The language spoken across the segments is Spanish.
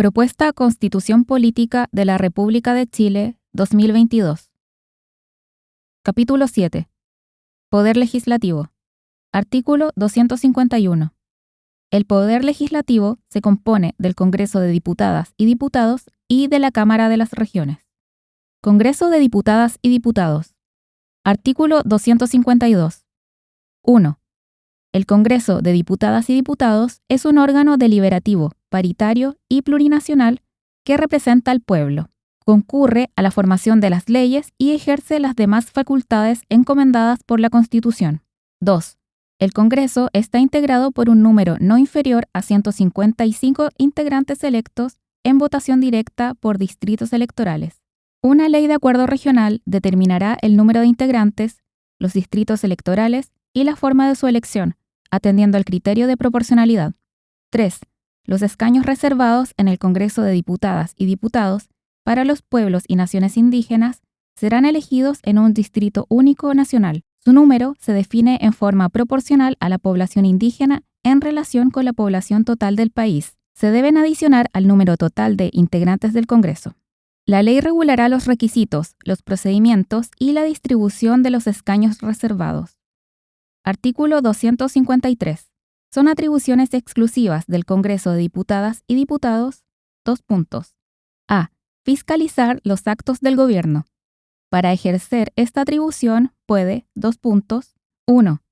Propuesta Constitución Política de la República de Chile 2022. Capítulo 7. Poder Legislativo. Artículo 251. El Poder Legislativo se compone del Congreso de Diputadas y Diputados y de la Cámara de las Regiones. Congreso de Diputadas y Diputados. Artículo 252. 1. El Congreso de Diputadas y Diputados es un órgano deliberativo, paritario y plurinacional que representa al pueblo. Concurre a la formación de las leyes y ejerce las demás facultades encomendadas por la Constitución. 2. El Congreso está integrado por un número no inferior a 155 integrantes electos en votación directa por distritos electorales. Una ley de acuerdo regional determinará el número de integrantes, los distritos electorales y la forma de su elección, atendiendo al criterio de proporcionalidad. 3. Los escaños reservados en el Congreso de Diputadas y Diputados para los pueblos y naciones indígenas serán elegidos en un distrito único nacional. Su número se define en forma proporcional a la población indígena en relación con la población total del país. Se deben adicionar al número total de integrantes del Congreso. La ley regulará los requisitos, los procedimientos y la distribución de los escaños reservados. Artículo 253. Son atribuciones exclusivas del Congreso de Diputadas y Diputados. Dos puntos. A. Fiscalizar los actos del Gobierno. Para ejercer esta atribución puede, dos puntos, 1.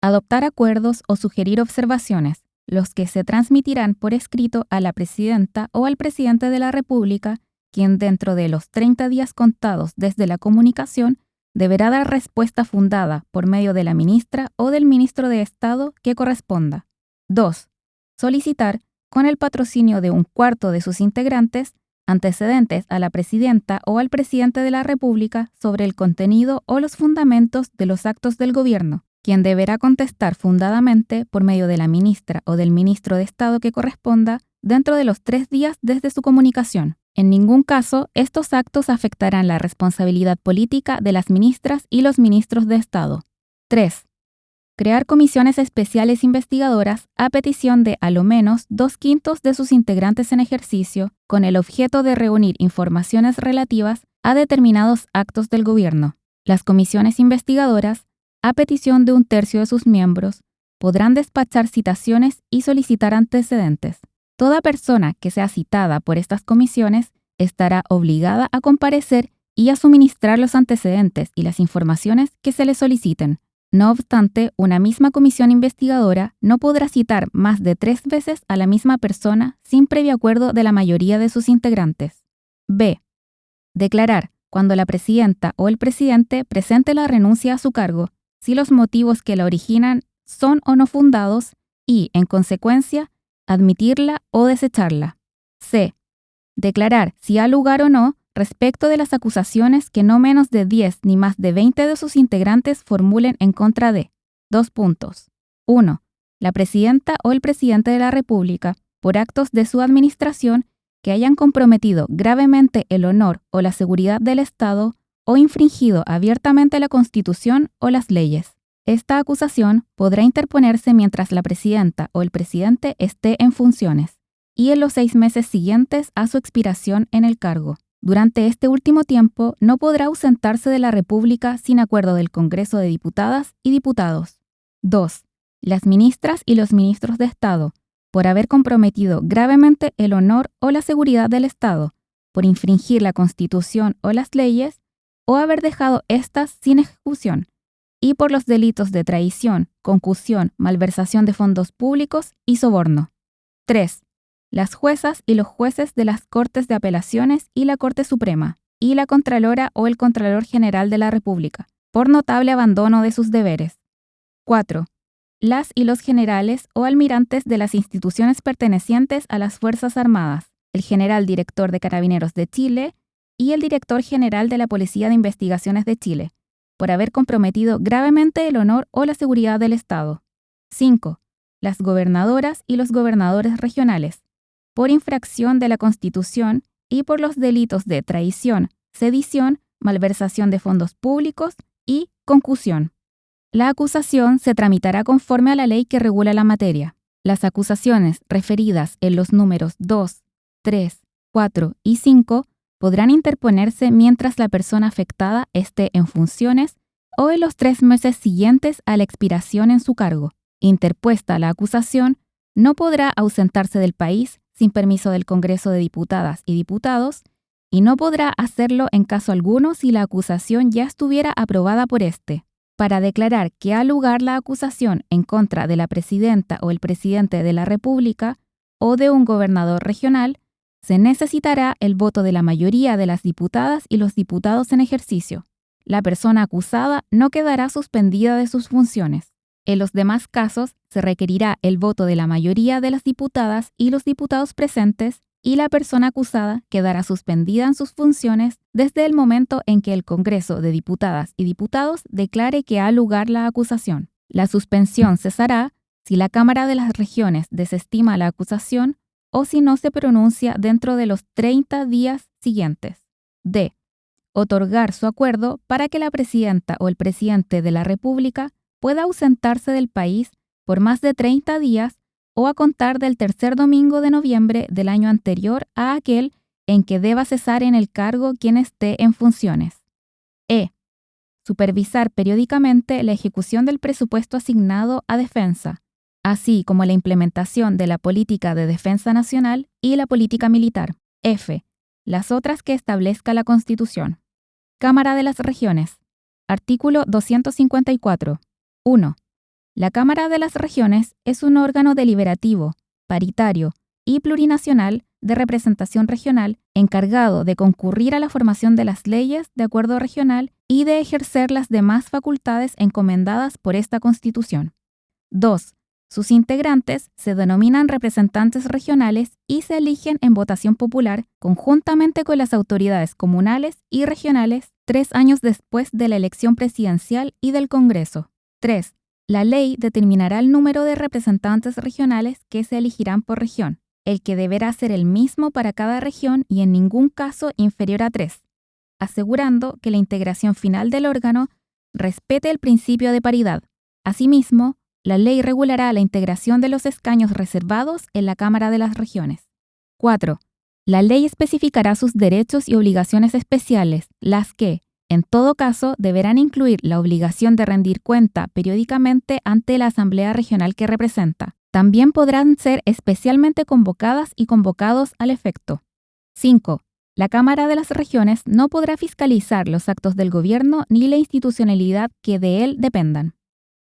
Adoptar acuerdos o sugerir observaciones, los que se transmitirán por escrito a la Presidenta o al Presidente de la República quien dentro de los 30 días contados desde la comunicación deberá dar respuesta fundada por medio de la ministra o del ministro de Estado que corresponda. 2. Solicitar, con el patrocinio de un cuarto de sus integrantes, antecedentes a la presidenta o al presidente de la República sobre el contenido o los fundamentos de los actos del gobierno, quien deberá contestar fundadamente por medio de la ministra o del ministro de Estado que corresponda dentro de los tres días desde su comunicación. En ningún caso, estos actos afectarán la responsabilidad política de las ministras y los ministros de Estado. 3. Crear comisiones especiales investigadoras a petición de a lo menos dos quintos de sus integrantes en ejercicio, con el objeto de reunir informaciones relativas a determinados actos del gobierno. Las comisiones investigadoras, a petición de un tercio de sus miembros, podrán despachar citaciones y solicitar antecedentes. Toda persona que sea citada por estas comisiones estará obligada a comparecer y a suministrar los antecedentes y las informaciones que se le soliciten. No obstante, una misma comisión investigadora no podrá citar más de tres veces a la misma persona sin previo acuerdo de la mayoría de sus integrantes. B. Declarar, cuando la presidenta o el presidente presente la renuncia a su cargo, si los motivos que la originan son o no fundados y, en consecuencia, admitirla o desecharla. C. Declarar si ha lugar o no respecto de las acusaciones que no menos de 10 ni más de 20 de sus integrantes formulen en contra de. Dos puntos. 1. La presidenta o el presidente de la República, por actos de su administración que hayan comprometido gravemente el honor o la seguridad del Estado o infringido abiertamente la Constitución o las leyes. Esta acusación podrá interponerse mientras la presidenta o el presidente esté en funciones y en los seis meses siguientes a su expiración en el cargo. Durante este último tiempo no podrá ausentarse de la República sin acuerdo del Congreso de Diputadas y Diputados. 2. Las ministras y los ministros de Estado, por haber comprometido gravemente el honor o la seguridad del Estado, por infringir la Constitución o las leyes, o haber dejado éstas sin ejecución, y por los delitos de traición, concusión, malversación de fondos públicos y soborno. 3. Las juezas y los jueces de las Cortes de Apelaciones y la Corte Suprema, y la Contralora o el Contralor General de la República, por notable abandono de sus deberes. 4. Las y los generales o almirantes de las instituciones pertenecientes a las Fuerzas Armadas, el general director de Carabineros de Chile y el director general de la Policía de Investigaciones de Chile, por haber comprometido gravemente el honor o la seguridad del Estado. 5. Las gobernadoras y los gobernadores regionales, por infracción de la Constitución y por los delitos de traición, sedición, malversación de fondos públicos y concusión. La acusación se tramitará conforme a la ley que regula la materia. Las acusaciones referidas en los números 2, 3, 4 y 5 podrán interponerse mientras la persona afectada esté en funciones o en los tres meses siguientes a la expiración en su cargo. Interpuesta la acusación, no podrá ausentarse del país sin permiso del Congreso de Diputadas y Diputados y no podrá hacerlo en caso alguno si la acusación ya estuviera aprobada por éste. Para declarar que ha lugar la acusación en contra de la presidenta o el presidente de la República o de un gobernador regional, se necesitará el voto de la mayoría de las diputadas y los diputados en ejercicio. La persona acusada no quedará suspendida de sus funciones. En los demás casos, se requerirá el voto de la mayoría de las diputadas y los diputados presentes y la persona acusada quedará suspendida en sus funciones desde el momento en que el Congreso de Diputadas y Diputados declare que ha lugar la acusación. La suspensión cesará si la Cámara de las Regiones desestima la acusación o si no se pronuncia dentro de los 30 días siguientes. D. Otorgar su acuerdo para que la presidenta o el presidente de la República pueda ausentarse del país por más de 30 días o a contar del tercer domingo de noviembre del año anterior a aquel en que deba cesar en el cargo quien esté en funciones. E. Supervisar periódicamente la ejecución del presupuesto asignado a defensa, así como la implementación de la política de defensa nacional y la política militar. F. Las otras que establezca la Constitución. Cámara de las Regiones. Artículo 254. 1. La Cámara de las Regiones es un órgano deliberativo, paritario y plurinacional de representación regional encargado de concurrir a la formación de las leyes de acuerdo regional y de ejercer las demás facultades encomendadas por esta Constitución. 2. Sus integrantes se denominan representantes regionales y se eligen en votación popular conjuntamente con las autoridades comunales y regionales tres años después de la elección presidencial y del Congreso. 3. La ley determinará el número de representantes regionales que se elegirán por región, el que deberá ser el mismo para cada región y en ningún caso inferior a tres, asegurando que la integración final del órgano respete el principio de paridad. Asimismo, la ley regulará la integración de los escaños reservados en la Cámara de las Regiones. 4. La ley especificará sus derechos y obligaciones especiales, las que, en todo caso, deberán incluir la obligación de rendir cuenta periódicamente ante la Asamblea Regional que representa. También podrán ser especialmente convocadas y convocados al efecto. 5. La Cámara de las Regiones no podrá fiscalizar los actos del gobierno ni la institucionalidad que de él dependan.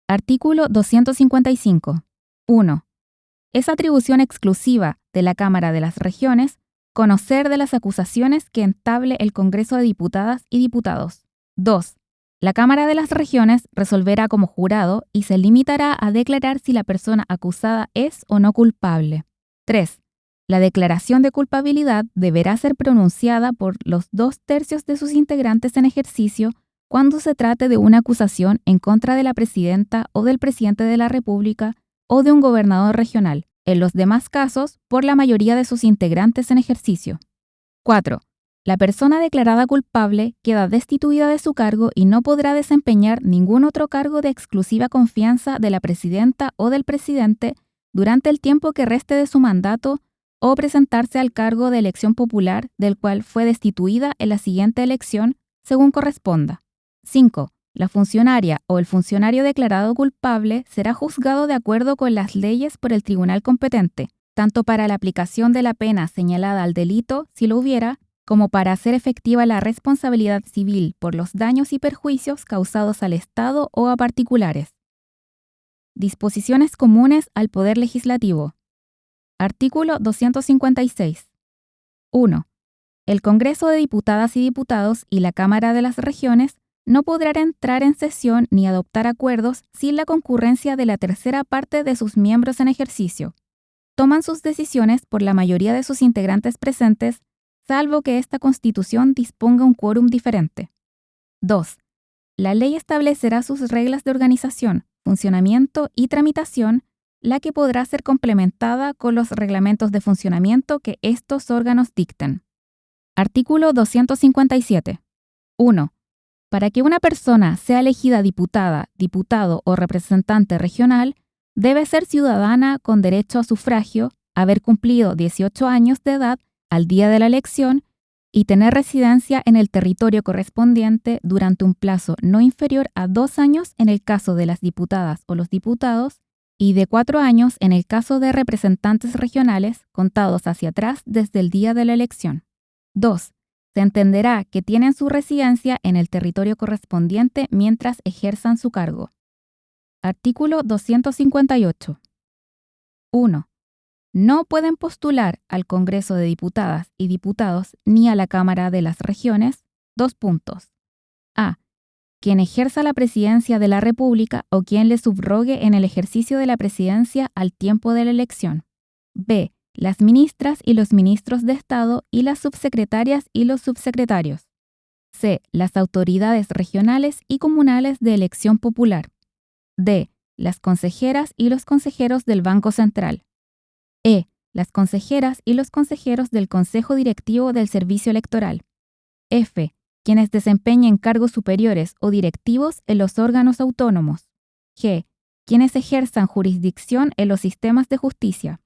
Artículo 255. 1. Es atribución exclusiva de la Cámara de las Regiones Conocer de las acusaciones que entable el Congreso de Diputadas y Diputados. 2. La Cámara de las Regiones resolverá como jurado y se limitará a declarar si la persona acusada es o no culpable. 3. La declaración de culpabilidad deberá ser pronunciada por los dos tercios de sus integrantes en ejercicio cuando se trate de una acusación en contra de la presidenta o del presidente de la República o de un gobernador regional, en los demás casos por la mayoría de sus integrantes en ejercicio. 4. La persona declarada culpable queda destituida de su cargo y no podrá desempeñar ningún otro cargo de exclusiva confianza de la presidenta o del presidente durante el tiempo que reste de su mandato o presentarse al cargo de elección popular del cual fue destituida en la siguiente elección según corresponda. 5. La funcionaria o el funcionario declarado culpable será juzgado de acuerdo con las leyes por el tribunal competente, tanto para la aplicación de la pena señalada al delito, si lo hubiera, como para hacer efectiva la responsabilidad civil por los daños y perjuicios causados al Estado o a particulares. Disposiciones comunes al Poder Legislativo. Artículo 256. 1. El Congreso de Diputadas y Diputados y la Cámara de las Regiones no podrán entrar en sesión ni adoptar acuerdos sin la concurrencia de la tercera parte de sus miembros en ejercicio. Toman sus decisiones por la mayoría de sus integrantes presentes, salvo que esta constitución disponga un quórum diferente. 2. La ley establecerá sus reglas de organización, funcionamiento y tramitación, la que podrá ser complementada con los reglamentos de funcionamiento que estos órganos dicten. Artículo 257. 1. Para que una persona sea elegida diputada, diputado o representante regional, debe ser ciudadana con derecho a sufragio, haber cumplido 18 años de edad al día de la elección y tener residencia en el territorio correspondiente durante un plazo no inferior a dos años en el caso de las diputadas o los diputados y de cuatro años en el caso de representantes regionales contados hacia atrás desde el día de la elección. 2. Se entenderá que tienen su residencia en el territorio correspondiente mientras ejerzan su cargo. Artículo 258. 1 no pueden postular al Congreso de Diputadas y Diputados ni a la Cámara de las Regiones. Dos puntos. A. Quien ejerza la presidencia de la República o quien le subrogue en el ejercicio de la presidencia al tiempo de la elección. B. Las ministras y los ministros de Estado y las subsecretarias y los subsecretarios. C. Las autoridades regionales y comunales de elección popular. D. Las consejeras y los consejeros del Banco Central. E. Las consejeras y los consejeros del Consejo Directivo del Servicio Electoral. F. Quienes desempeñen cargos superiores o directivos en los órganos autónomos. G. Quienes ejerzan jurisdicción en los sistemas de justicia.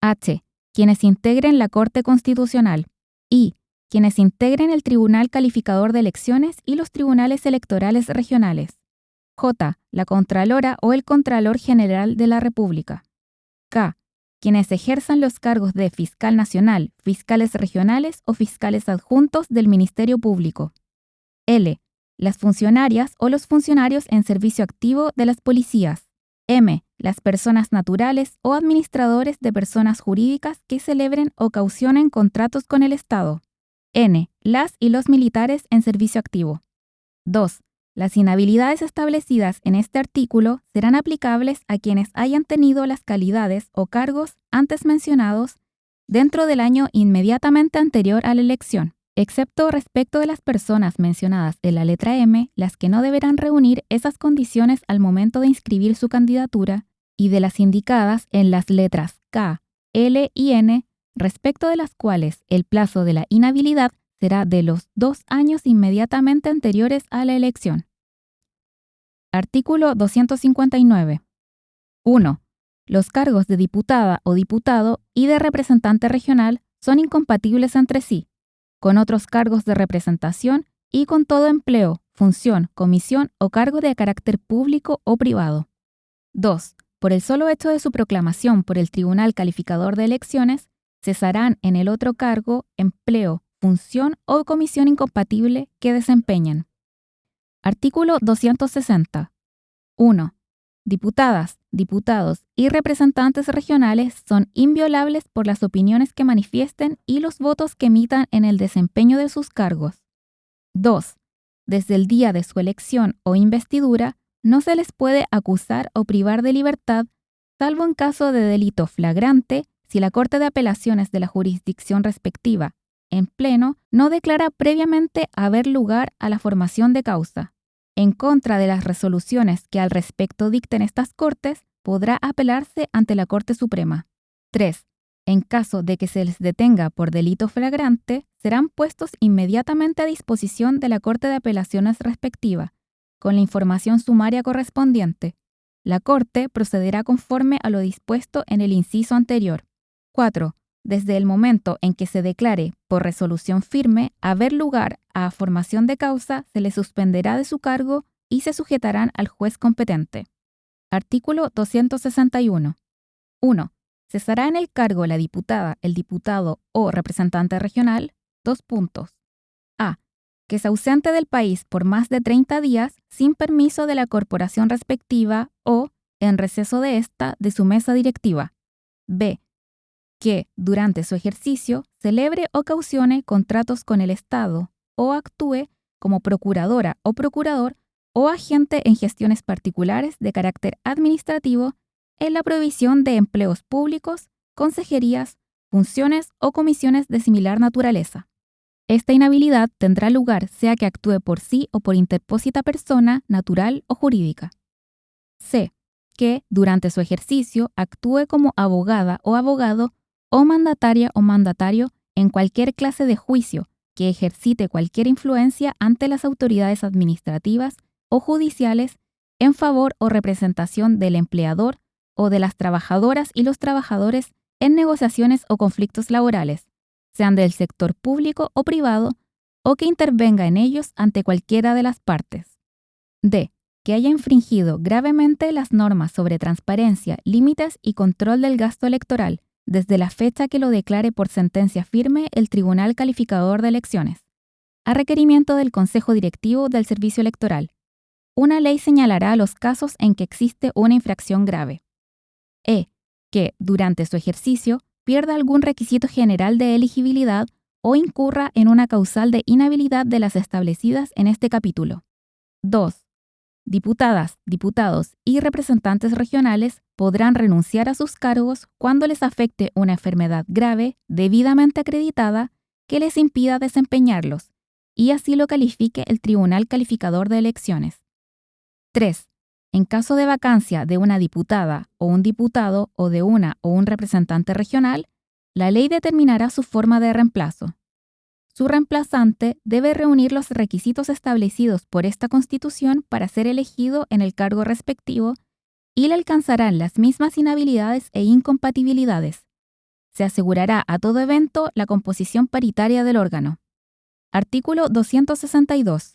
H. Quienes integren la Corte Constitucional. I. Quienes integren el Tribunal Calificador de Elecciones y los tribunales electorales regionales. J. La Contralora o el Contralor General de la República. K quienes ejerzan los cargos de fiscal nacional, fiscales regionales o fiscales adjuntos del Ministerio Público. L. Las funcionarias o los funcionarios en servicio activo de las policías. M. Las personas naturales o administradores de personas jurídicas que celebren o caucionen contratos con el Estado. N. Las y los militares en servicio activo. 2. Las inhabilidades establecidas en este artículo serán aplicables a quienes hayan tenido las calidades o cargos antes mencionados dentro del año inmediatamente anterior a la elección, excepto respecto de las personas mencionadas en la letra M, las que no deberán reunir esas condiciones al momento de inscribir su candidatura, y de las indicadas en las letras K, L y N, respecto de las cuales el plazo de la inhabilidad será de los dos años inmediatamente anteriores a la elección. Artículo 259. 1. Los cargos de diputada o diputado y de representante regional son incompatibles entre sí, con otros cargos de representación y con todo empleo, función, comisión o cargo de carácter público o privado. 2. Por el solo hecho de su proclamación por el Tribunal Calificador de Elecciones, cesarán en el otro cargo, empleo, función o comisión incompatible que desempeñan. Artículo 260. 1. Diputadas, diputados y representantes regionales son inviolables por las opiniones que manifiesten y los votos que emitan en el desempeño de sus cargos. 2. Desde el día de su elección o investidura, no se les puede acusar o privar de libertad, salvo en caso de delito flagrante, si la Corte de Apelaciones de la jurisdicción respectiva en pleno no declara previamente haber lugar a la formación de causa. En contra de las resoluciones que al respecto dicten estas Cortes, podrá apelarse ante la Corte Suprema. 3. En caso de que se les detenga por delito flagrante, serán puestos inmediatamente a disposición de la Corte de Apelaciones respectiva, con la información sumaria correspondiente. La Corte procederá conforme a lo dispuesto en el inciso anterior. 4 desde el momento en que se declare por resolución firme haber lugar a formación de causa, se le suspenderá de su cargo y se sujetarán al juez competente. Artículo 261. 1. Cesará en el cargo la diputada, el diputado o representante regional. Dos puntos. Que se ausente del país por más de 30 días sin permiso de la corporación respectiva o, en receso de esta, de su mesa directiva. B que, durante su ejercicio, celebre o caucione contratos con el Estado o actúe como procuradora o procurador o agente en gestiones particulares de carácter administrativo en la provisión de empleos públicos, consejerías, funciones o comisiones de similar naturaleza. Esta inhabilidad tendrá lugar sea que actúe por sí o por interpósita persona, natural o jurídica. C. Que, durante su ejercicio, actúe como abogada o abogado o mandataria o mandatario en cualquier clase de juicio que ejercite cualquier influencia ante las autoridades administrativas o judiciales en favor o representación del empleador o de las trabajadoras y los trabajadores en negociaciones o conflictos laborales, sean del sector público o privado, o que intervenga en ellos ante cualquiera de las partes. D. Que haya infringido gravemente las normas sobre transparencia, límites y control del gasto electoral desde la fecha que lo declare por sentencia firme el Tribunal Calificador de Elecciones, a requerimiento del Consejo Directivo del Servicio Electoral. Una ley señalará los casos en que existe una infracción grave. E. Que, durante su ejercicio, pierda algún requisito general de elegibilidad o incurra en una causal de inhabilidad de las establecidas en este capítulo. 2. Diputadas, diputados y representantes regionales podrán renunciar a sus cargos cuando les afecte una enfermedad grave debidamente acreditada que les impida desempeñarlos, y así lo califique el Tribunal Calificador de Elecciones. 3. En caso de vacancia de una diputada o un diputado o de una o un representante regional, la ley determinará su forma de reemplazo. Su reemplazante debe reunir los requisitos establecidos por esta Constitución para ser elegido en el cargo respectivo y le alcanzarán las mismas inhabilidades e incompatibilidades. Se asegurará a todo evento la composición paritaria del órgano. Artículo 262.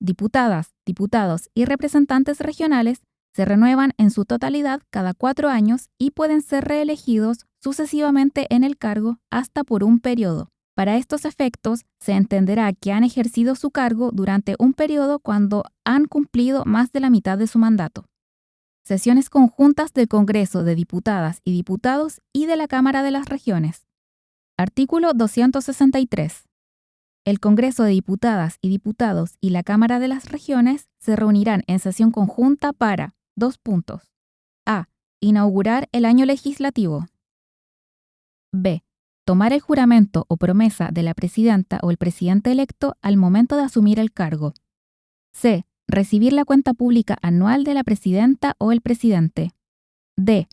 Diputadas, diputados y representantes regionales se renuevan en su totalidad cada cuatro años y pueden ser reelegidos sucesivamente en el cargo hasta por un periodo. Para estos efectos, se entenderá que han ejercido su cargo durante un periodo cuando han cumplido más de la mitad de su mandato. Sesiones conjuntas del Congreso de Diputadas y Diputados y de la Cámara de las Regiones. Artículo 263. El Congreso de Diputadas y Diputados y la Cámara de las Regiones se reunirán en sesión conjunta para dos puntos. A. Inaugurar el año legislativo. B tomar el juramento o promesa de la presidenta o el presidente electo al momento de asumir el cargo. C. Recibir la cuenta pública anual de la presidenta o el presidente. D.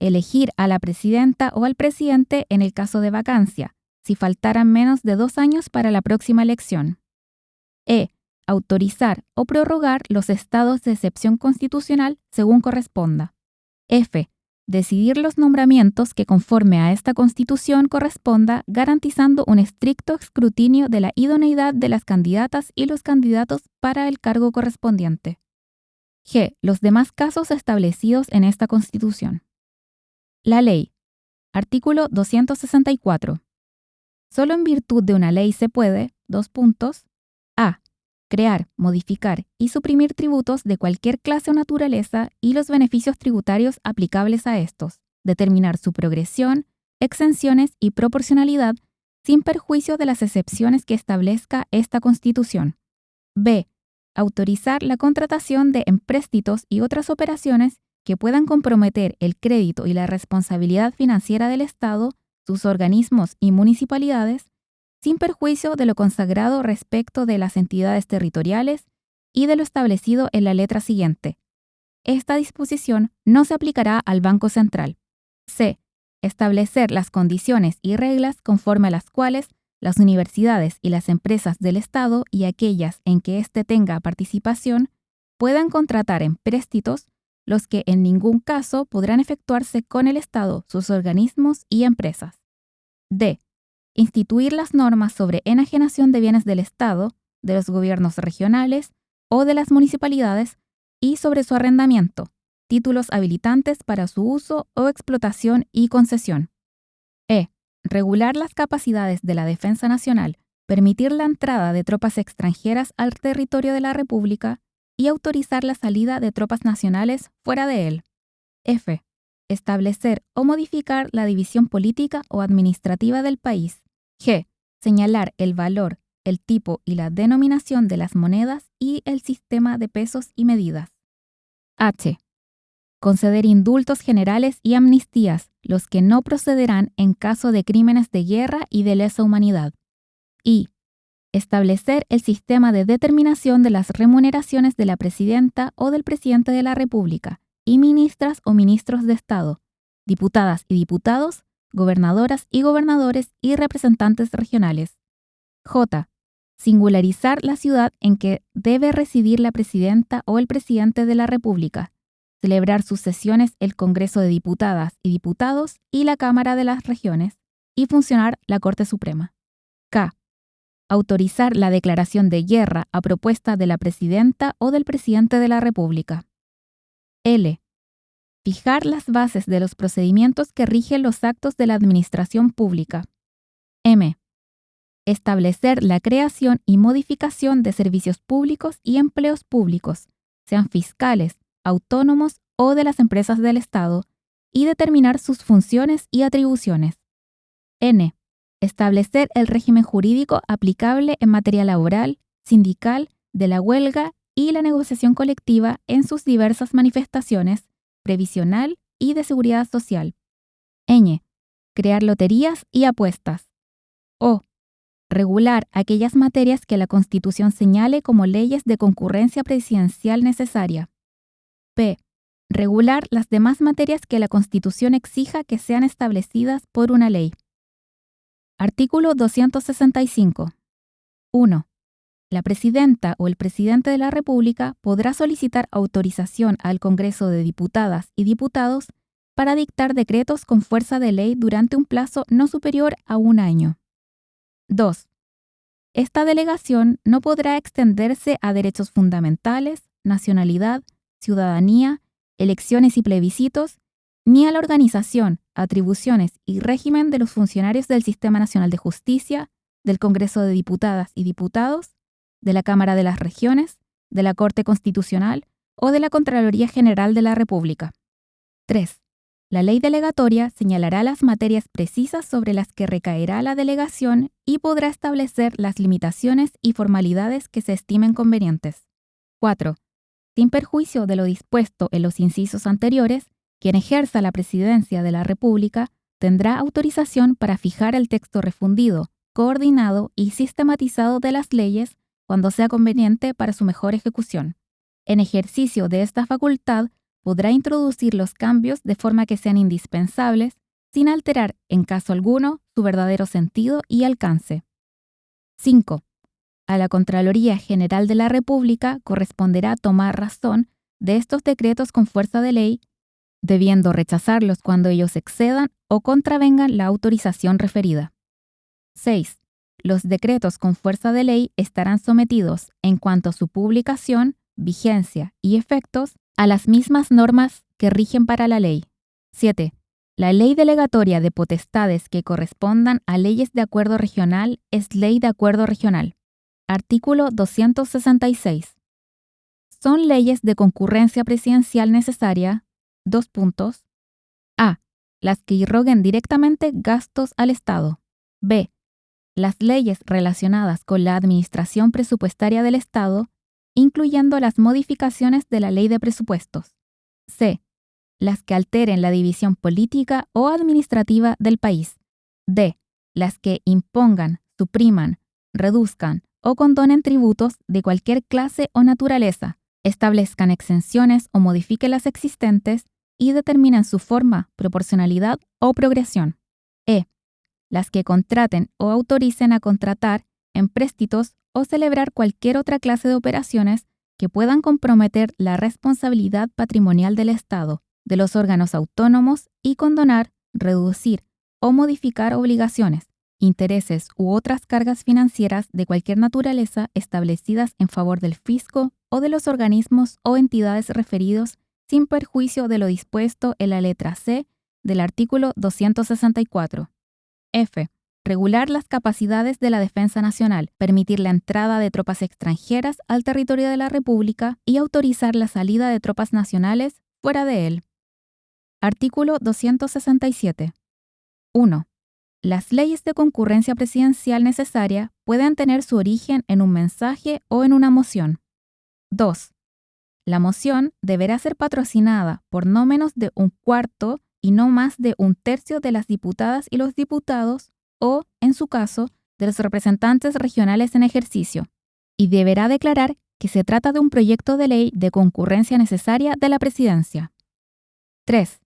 Elegir a la presidenta o al presidente en el caso de vacancia, si faltaran menos de dos años para la próxima elección. E. Autorizar o prorrogar los estados de excepción constitucional según corresponda. F decidir los nombramientos que conforme a esta Constitución corresponda, garantizando un estricto escrutinio de la idoneidad de las candidatas y los candidatos para el cargo correspondiente. G. Los demás casos establecidos en esta Constitución. La ley. Artículo 264. Solo en virtud de una ley se puede, dos puntos, a crear, modificar y suprimir tributos de cualquier clase o naturaleza y los beneficios tributarios aplicables a estos, determinar su progresión, exenciones y proporcionalidad sin perjuicio de las excepciones que establezca esta Constitución. B. Autorizar la contratación de empréstitos y otras operaciones que puedan comprometer el crédito y la responsabilidad financiera del Estado, sus organismos y municipalidades, sin perjuicio de lo consagrado respecto de las entidades territoriales y de lo establecido en la letra siguiente. Esta disposición no se aplicará al Banco Central. C. Establecer las condiciones y reglas conforme a las cuales las universidades y las empresas del Estado y aquellas en que éste tenga participación puedan contratar empréstitos, los que en ningún caso podrán efectuarse con el Estado, sus organismos y empresas. D instituir las normas sobre enajenación de bienes del Estado, de los gobiernos regionales o de las municipalidades y sobre su arrendamiento, títulos habilitantes para su uso o explotación y concesión. E. Regular las capacidades de la defensa nacional, permitir la entrada de tropas extranjeras al territorio de la República y autorizar la salida de tropas nacionales fuera de él. F establecer o modificar la división política o administrativa del país. G. Señalar el valor, el tipo y la denominación de las monedas y el sistema de pesos y medidas. H. Conceder indultos generales y amnistías, los que no procederán en caso de crímenes de guerra y de lesa humanidad. I. Establecer el sistema de determinación de las remuneraciones de la presidenta o del presidente de la República, y ministras o ministros de Estado, diputadas y diputados, gobernadoras y gobernadores y representantes regionales. J. Singularizar la ciudad en que debe residir la presidenta o el presidente de la República. Celebrar sus sesiones el Congreso de Diputadas y Diputados y la Cámara de las Regiones. y funcionar la Corte Suprema. K. Autorizar la declaración de guerra a propuesta de la presidenta o del presidente de la República. L. Fijar las bases de los procedimientos que rigen los actos de la administración pública. M. Establecer la creación y modificación de servicios públicos y empleos públicos, sean fiscales, autónomos o de las empresas del Estado, y determinar sus funciones y atribuciones. N. Establecer el régimen jurídico aplicable en materia laboral, sindical, de la huelga y la negociación colectiva en sus diversas manifestaciones, previsional y de seguridad social. Ñ. Crear loterías y apuestas. O. Regular aquellas materias que la Constitución señale como leyes de concurrencia presidencial necesaria. P. Regular las demás materias que la Constitución exija que sean establecidas por una ley. Artículo 265. 1. La presidenta o el presidente de la República podrá solicitar autorización al Congreso de Diputadas y Diputados para dictar decretos con fuerza de ley durante un plazo no superior a un año. 2. Esta delegación no podrá extenderse a derechos fundamentales, nacionalidad, ciudadanía, elecciones y plebiscitos, ni a la organización, atribuciones y régimen de los funcionarios del Sistema Nacional de Justicia, del Congreso de Diputadas y Diputados, de la Cámara de las Regiones, de la Corte Constitucional o de la Contraloría General de la República. 3. La ley delegatoria señalará las materias precisas sobre las que recaerá la delegación y podrá establecer las limitaciones y formalidades que se estimen convenientes. 4. Sin perjuicio de lo dispuesto en los incisos anteriores, quien ejerza la presidencia de la República tendrá autorización para fijar el texto refundido, coordinado y sistematizado de las leyes cuando sea conveniente para su mejor ejecución. En ejercicio de esta facultad, podrá introducir los cambios de forma que sean indispensables, sin alterar, en caso alguno, su verdadero sentido y alcance. 5. A la Contraloría General de la República corresponderá tomar razón de estos decretos con fuerza de ley, debiendo rechazarlos cuando ellos excedan o contravengan la autorización referida. 6. Los decretos con fuerza de ley estarán sometidos, en cuanto a su publicación, vigencia y efectos, a las mismas normas que rigen para la ley. 7. La ley delegatoria de potestades que correspondan a leyes de acuerdo regional es ley de acuerdo regional. Artículo 266. Son leyes de concurrencia presidencial necesaria. Dos puntos. A. Las que irroguen directamente gastos al Estado. B las leyes relacionadas con la administración presupuestaria del Estado, incluyendo las modificaciones de la ley de presupuestos. C. Las que alteren la división política o administrativa del país. D. Las que impongan, supriman, reduzcan o condonen tributos de cualquier clase o naturaleza, establezcan exenciones o modifiquen las existentes y determinan su forma, proporcionalidad o progresión. E las que contraten o autoricen a contratar, empréstitos o celebrar cualquier otra clase de operaciones que puedan comprometer la responsabilidad patrimonial del Estado, de los órganos autónomos y condonar, reducir o modificar obligaciones, intereses u otras cargas financieras de cualquier naturaleza establecidas en favor del fisco o de los organismos o entidades referidos sin perjuicio de lo dispuesto en la letra C del artículo 264. F. Regular las capacidades de la defensa nacional, permitir la entrada de tropas extranjeras al territorio de la República y autorizar la salida de tropas nacionales fuera de él. Artículo 267. 1. Las leyes de concurrencia presidencial necesaria pueden tener su origen en un mensaje o en una moción. 2. La moción deberá ser patrocinada por no menos de un cuarto y no más de un tercio de las diputadas y los diputados o, en su caso, de los representantes regionales en ejercicio, y deberá declarar que se trata de un proyecto de ley de concurrencia necesaria de la presidencia. 3.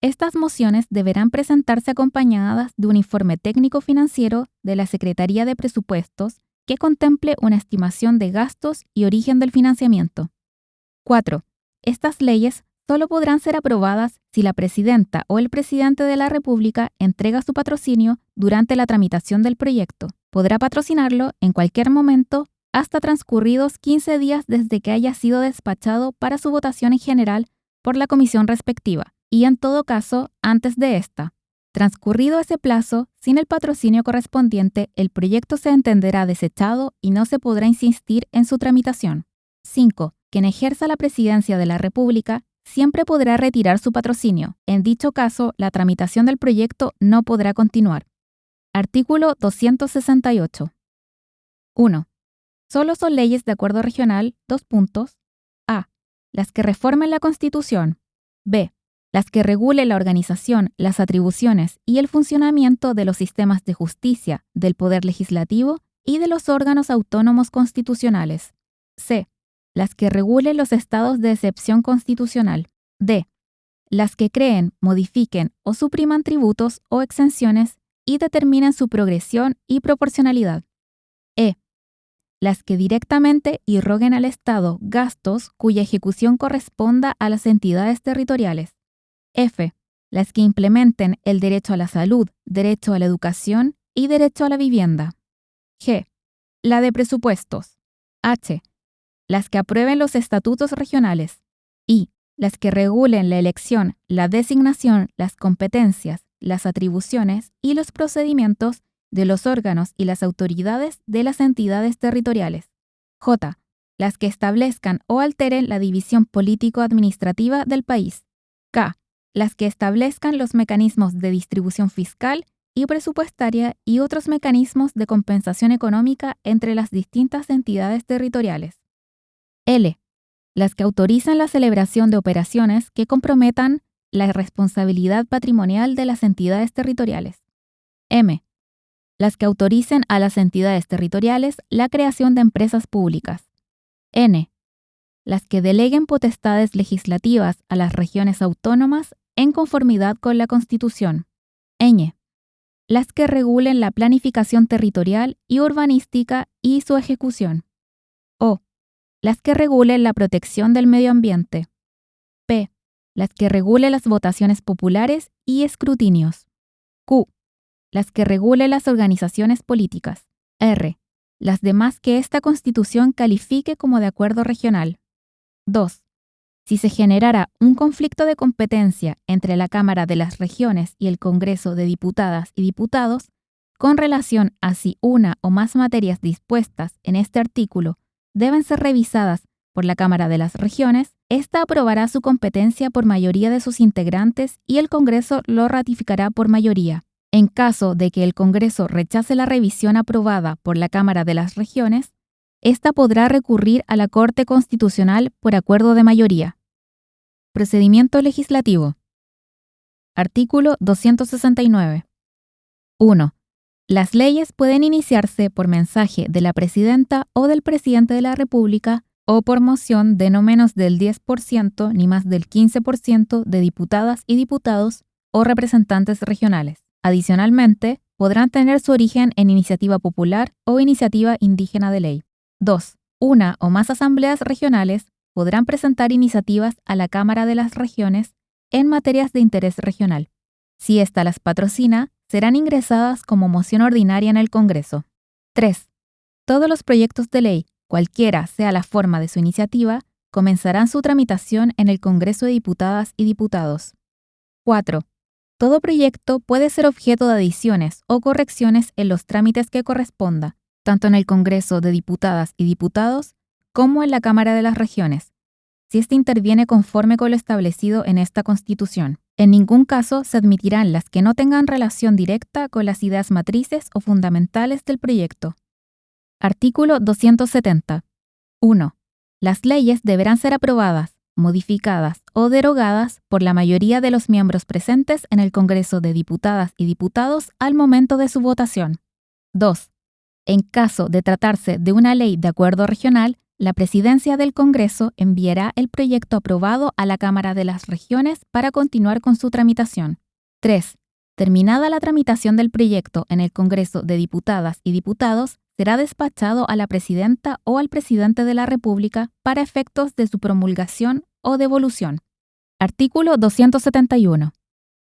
Estas mociones deberán presentarse acompañadas de un informe técnico financiero de la Secretaría de Presupuestos que contemple una estimación de gastos y origen del financiamiento. 4. Estas leyes solo podrán ser aprobadas si la presidenta o el presidente de la República entrega su patrocinio durante la tramitación del proyecto. Podrá patrocinarlo en cualquier momento hasta transcurridos 15 días desde que haya sido despachado para su votación en general por la comisión respectiva, y en todo caso antes de esta. Transcurrido ese plazo, sin el patrocinio correspondiente, el proyecto se entenderá desechado y no se podrá insistir en su tramitación. 5. Quien ejerza la presidencia de la República siempre podrá retirar su patrocinio. En dicho caso, la tramitación del proyecto no podrá continuar. Artículo 268. 1. Solo son leyes de acuerdo regional, dos puntos. A. Las que reformen la Constitución. B. Las que regulen la organización, las atribuciones y el funcionamiento de los sistemas de justicia, del Poder Legislativo y de los órganos autónomos constitucionales. C. Las que regulen los estados de excepción constitucional. D. Las que creen, modifiquen o supriman tributos o exenciones y determinen su progresión y proporcionalidad. E las que directamente irroguen al Estado gastos cuya ejecución corresponda a las entidades territoriales. F. Las que implementen el derecho a la salud, derecho a la educación y derecho a la vivienda. G. La de presupuestos. H. Las que aprueben los estatutos regionales. I. Las que regulen la elección, la designación, las competencias, las atribuciones y los procedimientos de los órganos y las autoridades de las entidades territoriales. J. Las que establezcan o alteren la división político-administrativa del país. K. Las que establezcan los mecanismos de distribución fiscal y presupuestaria y otros mecanismos de compensación económica entre las distintas entidades territoriales. L. Las que autorizan la celebración de operaciones que comprometan la responsabilidad patrimonial de las entidades territoriales. M las que autoricen a las entidades territoriales la creación de empresas públicas. N. Las que deleguen potestades legislativas a las regiones autónomas en conformidad con la Constitución. Ñ. Las que regulen la planificación territorial y urbanística y su ejecución. O. Las que regulen la protección del medio ambiente. P. Las que regulen las votaciones populares y escrutinios. Q las que regule las organizaciones políticas. R. Las demás que esta Constitución califique como de acuerdo regional. 2. Si se generara un conflicto de competencia entre la Cámara de las Regiones y el Congreso de Diputadas y Diputados, con relación a si una o más materias dispuestas en este artículo deben ser revisadas por la Cámara de las Regiones, ésta aprobará su competencia por mayoría de sus integrantes y el Congreso lo ratificará por mayoría. En caso de que el Congreso rechace la revisión aprobada por la Cámara de las Regiones, ésta podrá recurrir a la Corte Constitucional por acuerdo de mayoría. Procedimiento legislativo. Artículo 269. 1. Las leyes pueden iniciarse por mensaje de la Presidenta o del Presidente de la República o por moción de no menos del 10% ni más del 15% de diputadas y diputados o representantes regionales. Adicionalmente, podrán tener su origen en iniciativa popular o iniciativa indígena de ley. 2. Una o más asambleas regionales podrán presentar iniciativas a la Cámara de las Regiones en materias de interés regional. Si ésta las patrocina, serán ingresadas como moción ordinaria en el Congreso. 3. Todos los proyectos de ley, cualquiera sea la forma de su iniciativa, comenzarán su tramitación en el Congreso de Diputadas y Diputados. 4. Todo proyecto puede ser objeto de adiciones o correcciones en los trámites que corresponda, tanto en el Congreso de Diputadas y Diputados como en la Cámara de las Regiones, si éste interviene conforme con lo establecido en esta Constitución. En ningún caso se admitirán las que no tengan relación directa con las ideas matrices o fundamentales del proyecto. Artículo 270. 1. Las leyes deberán ser aprobadas, modificadas o derogadas por la mayoría de los miembros presentes en el Congreso de Diputadas y Diputados al momento de su votación. 2. En caso de tratarse de una ley de acuerdo regional, la Presidencia del Congreso enviará el proyecto aprobado a la Cámara de las Regiones para continuar con su tramitación. 3. Terminada la tramitación del proyecto en el Congreso de Diputadas y Diputados, será despachado a la Presidenta o al Presidente de la República para efectos de su promulgación o devolución. Artículo 271.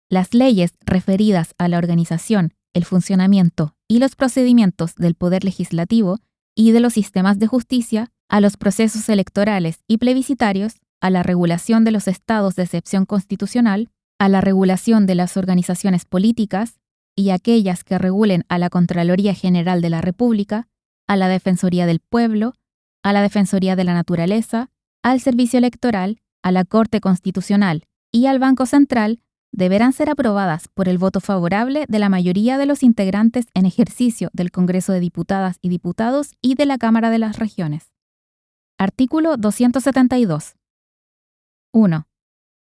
Las leyes referidas a la organización, el funcionamiento y los procedimientos del Poder Legislativo y de los sistemas de justicia, a los procesos electorales y plebiscitarios, a la regulación de los estados de excepción constitucional, a la regulación de las organizaciones políticas y aquellas que regulen a la Contraloría General de la República, a la Defensoría del Pueblo, a la Defensoría de la Naturaleza, al Servicio Electoral, a la Corte Constitucional y al Banco Central deberán ser aprobadas por el voto favorable de la mayoría de los integrantes en ejercicio del Congreso de Diputadas y Diputados y de la Cámara de las Regiones. Artículo 272. 1.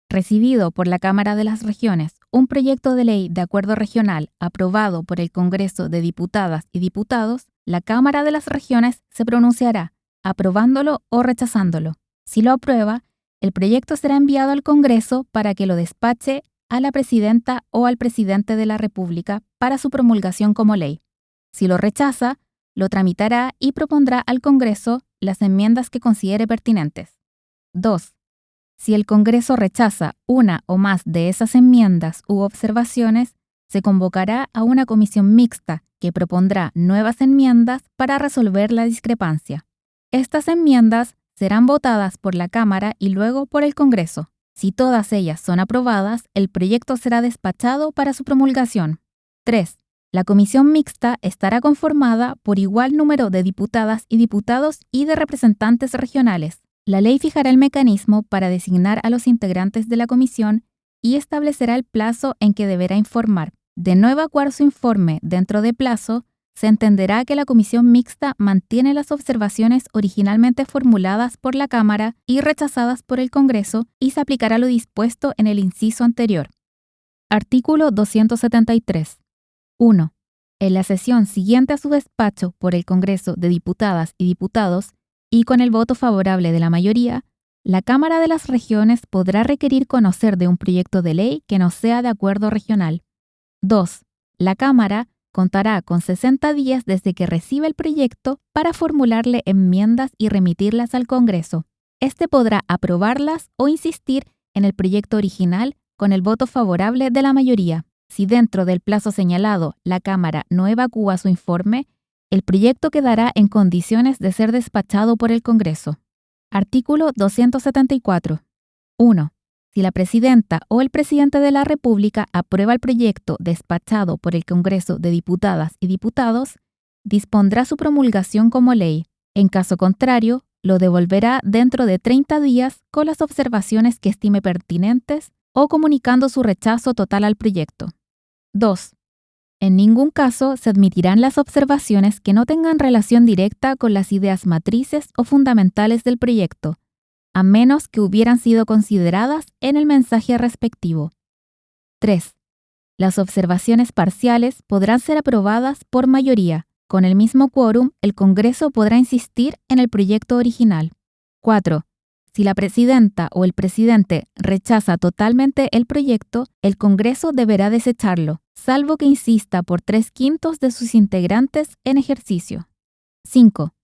Recibido por la Cámara de las Regiones un proyecto de ley de acuerdo regional aprobado por el Congreso de Diputadas y Diputados, la Cámara de las Regiones se pronunciará aprobándolo o rechazándolo. Si lo aprueba, el proyecto será enviado al Congreso para que lo despache a la presidenta o al presidente de la República para su promulgación como ley. Si lo rechaza, lo tramitará y propondrá al Congreso las enmiendas que considere pertinentes. 2. Si el Congreso rechaza una o más de esas enmiendas u observaciones, se convocará a una comisión mixta que propondrá nuevas enmiendas para resolver la discrepancia. Estas enmiendas serán votadas por la Cámara y luego por el Congreso. Si todas ellas son aprobadas, el proyecto será despachado para su promulgación. 3. La comisión mixta estará conformada por igual número de diputadas y diputados y de representantes regionales. La ley fijará el mecanismo para designar a los integrantes de la comisión y establecerá el plazo en que deberá informar. De no evacuar su informe dentro de plazo, se entenderá que la comisión mixta mantiene las observaciones originalmente formuladas por la Cámara y rechazadas por el Congreso y se aplicará lo dispuesto en el inciso anterior. Artículo 273. 1. En la sesión siguiente a su despacho por el Congreso de Diputadas y Diputados y con el voto favorable de la mayoría, la Cámara de las Regiones podrá requerir conocer de un proyecto de ley que no sea de acuerdo regional. 2. La Cámara contará con 60 días desde que reciba el proyecto para formularle enmiendas y remitirlas al Congreso. Este podrá aprobarlas o insistir en el proyecto original con el voto favorable de la mayoría. Si dentro del plazo señalado la Cámara no evacúa su informe, el proyecto quedará en condiciones de ser despachado por el Congreso. Artículo 274. 1. Si la presidenta o el presidente de la República aprueba el proyecto despachado por el Congreso de Diputadas y Diputados, dispondrá su promulgación como ley. En caso contrario, lo devolverá dentro de 30 días con las observaciones que estime pertinentes o comunicando su rechazo total al proyecto. 2. En ningún caso se admitirán las observaciones que no tengan relación directa con las ideas matrices o fundamentales del proyecto, a menos que hubieran sido consideradas en el mensaje respectivo. 3. Las observaciones parciales podrán ser aprobadas por mayoría. Con el mismo quórum, el Congreso podrá insistir en el proyecto original. 4. Si la presidenta o el presidente rechaza totalmente el proyecto, el Congreso deberá desecharlo, salvo que insista por tres quintos de sus integrantes en ejercicio. 5.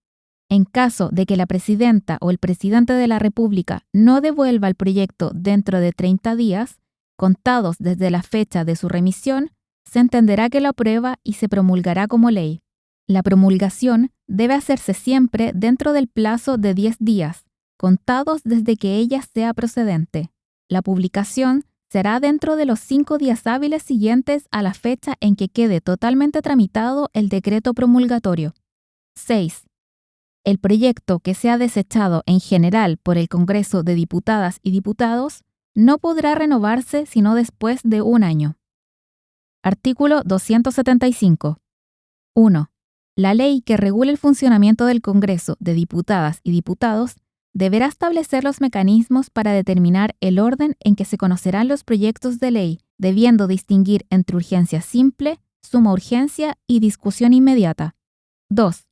En caso de que la presidenta o el presidente de la República no devuelva el proyecto dentro de 30 días, contados desde la fecha de su remisión, se entenderá que lo aprueba y se promulgará como ley. La promulgación debe hacerse siempre dentro del plazo de 10 días, contados desde que ella sea procedente. La publicación será dentro de los cinco días hábiles siguientes a la fecha en que quede totalmente tramitado el decreto promulgatorio. 6. El proyecto que sea desechado en general por el Congreso de Diputadas y Diputados no podrá renovarse sino después de un año. Artículo 275. 1. La ley que regule el funcionamiento del Congreso de Diputadas y Diputados deberá establecer los mecanismos para determinar el orden en que se conocerán los proyectos de ley, debiendo distinguir entre urgencia simple, suma urgencia y discusión inmediata. 2.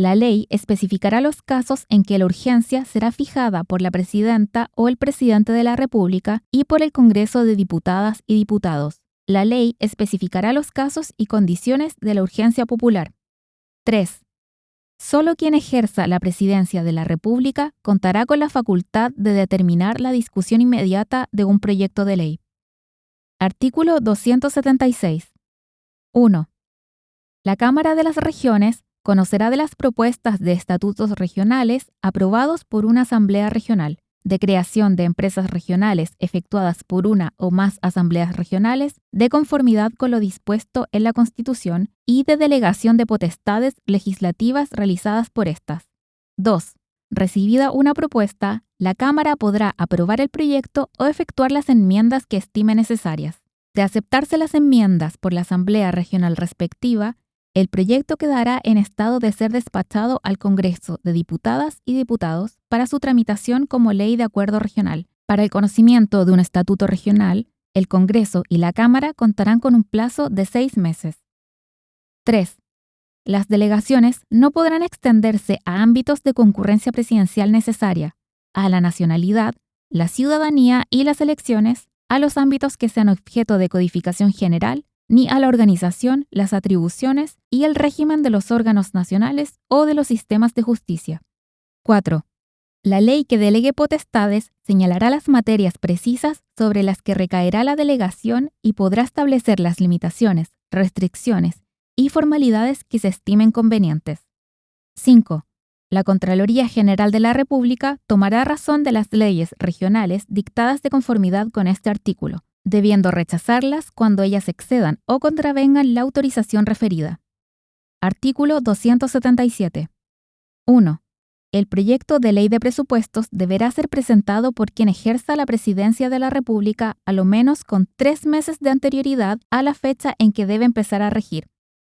La ley especificará los casos en que la urgencia será fijada por la presidenta o el presidente de la República y por el Congreso de Diputadas y Diputados. La ley especificará los casos y condiciones de la urgencia popular. 3. Solo quien ejerza la presidencia de la República contará con la facultad de determinar la discusión inmediata de un proyecto de ley. Artículo 276. 1. La Cámara de las Regiones conocerá de las propuestas de estatutos regionales aprobados por una Asamblea Regional, de creación de empresas regionales efectuadas por una o más asambleas regionales, de conformidad con lo dispuesto en la Constitución y de delegación de potestades legislativas realizadas por estas. 2. Recibida una propuesta, la Cámara podrá aprobar el proyecto o efectuar las enmiendas que estime necesarias. De aceptarse las enmiendas por la Asamblea Regional respectiva, el proyecto quedará en estado de ser despachado al Congreso de Diputadas y Diputados para su tramitación como ley de acuerdo regional. Para el conocimiento de un estatuto regional, el Congreso y la Cámara contarán con un plazo de seis meses. 3. Las delegaciones no podrán extenderse a ámbitos de concurrencia presidencial necesaria, a la nacionalidad, la ciudadanía y las elecciones, a los ámbitos que sean objeto de codificación general ni a la organización, las atribuciones y el régimen de los órganos nacionales o de los sistemas de justicia. 4. La ley que delegue potestades señalará las materias precisas sobre las que recaerá la delegación y podrá establecer las limitaciones, restricciones y formalidades que se estimen convenientes. 5. La Contraloría General de la República tomará razón de las leyes regionales dictadas de conformidad con este artículo, debiendo rechazarlas cuando ellas excedan o contravengan la autorización referida. Artículo 277. 1. El proyecto de ley de presupuestos deberá ser presentado por quien ejerza la presidencia de la República a lo menos con tres meses de anterioridad a la fecha en que debe empezar a regir.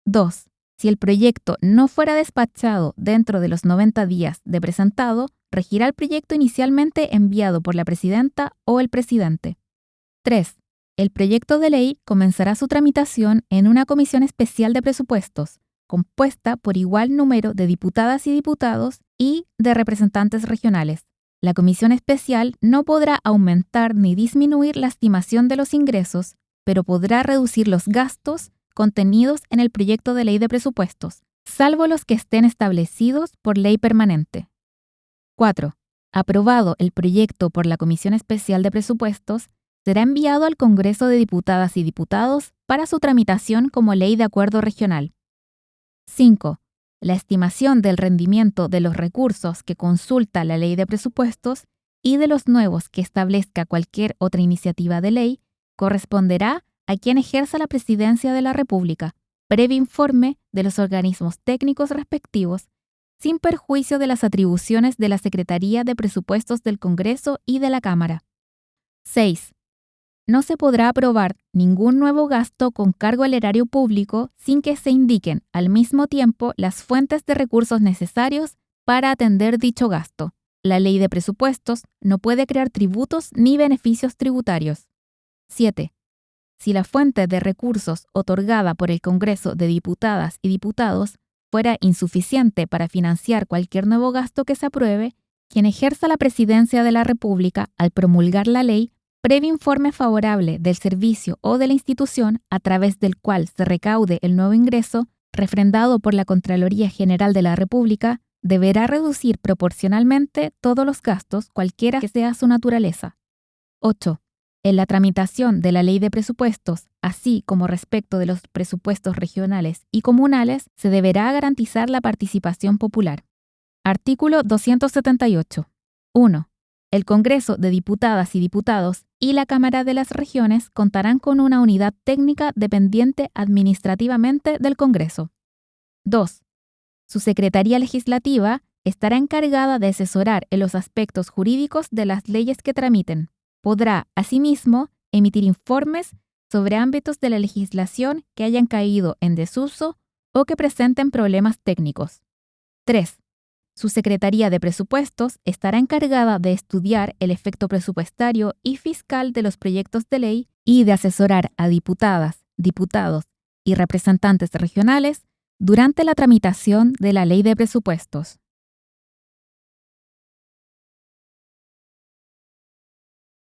2. Si el proyecto no fuera despachado dentro de los 90 días de presentado, regirá el proyecto inicialmente enviado por la presidenta o el presidente. 3. El proyecto de ley comenzará su tramitación en una comisión especial de presupuestos, compuesta por igual número de diputadas y diputados y de representantes regionales. La comisión especial no podrá aumentar ni disminuir la estimación de los ingresos, pero podrá reducir los gastos contenidos en el proyecto de ley de presupuestos, salvo los que estén establecidos por ley permanente. 4. Aprobado el proyecto por la Comisión Especial de Presupuestos, será enviado al Congreso de Diputadas y Diputados para su tramitación como ley de acuerdo regional. 5. La estimación del rendimiento de los recursos que consulta la ley de presupuestos y de los nuevos que establezca cualquier otra iniciativa de ley corresponderá a quien ejerza la presidencia de la República, previo informe de los organismos técnicos respectivos, sin perjuicio de las atribuciones de la Secretaría de Presupuestos del Congreso y de la Cámara. 6 no se podrá aprobar ningún nuevo gasto con cargo al erario público sin que se indiquen al mismo tiempo las fuentes de recursos necesarios para atender dicho gasto. La ley de presupuestos no puede crear tributos ni beneficios tributarios. 7. Si la fuente de recursos otorgada por el Congreso de Diputadas y Diputados fuera insuficiente para financiar cualquier nuevo gasto que se apruebe, quien ejerza la presidencia de la República al promulgar la ley previo informe favorable del servicio o de la institución a través del cual se recaude el nuevo ingreso, refrendado por la Contraloría General de la República, deberá reducir proporcionalmente todos los gastos, cualquiera que sea su naturaleza. 8. En la tramitación de la ley de presupuestos, así como respecto de los presupuestos regionales y comunales, se deberá garantizar la participación popular. Artículo 278. 1. El Congreso de Diputadas y Diputados y la Cámara de las Regiones contarán con una unidad técnica dependiente administrativamente del Congreso. 2. Su Secretaría Legislativa estará encargada de asesorar en los aspectos jurídicos de las leyes que tramiten. Podrá, asimismo, emitir informes sobre ámbitos de la legislación que hayan caído en desuso o que presenten problemas técnicos. 3. Su Secretaría de Presupuestos estará encargada de estudiar el efecto presupuestario y fiscal de los proyectos de ley y de asesorar a diputadas, diputados y representantes regionales durante la tramitación de la ley de presupuestos.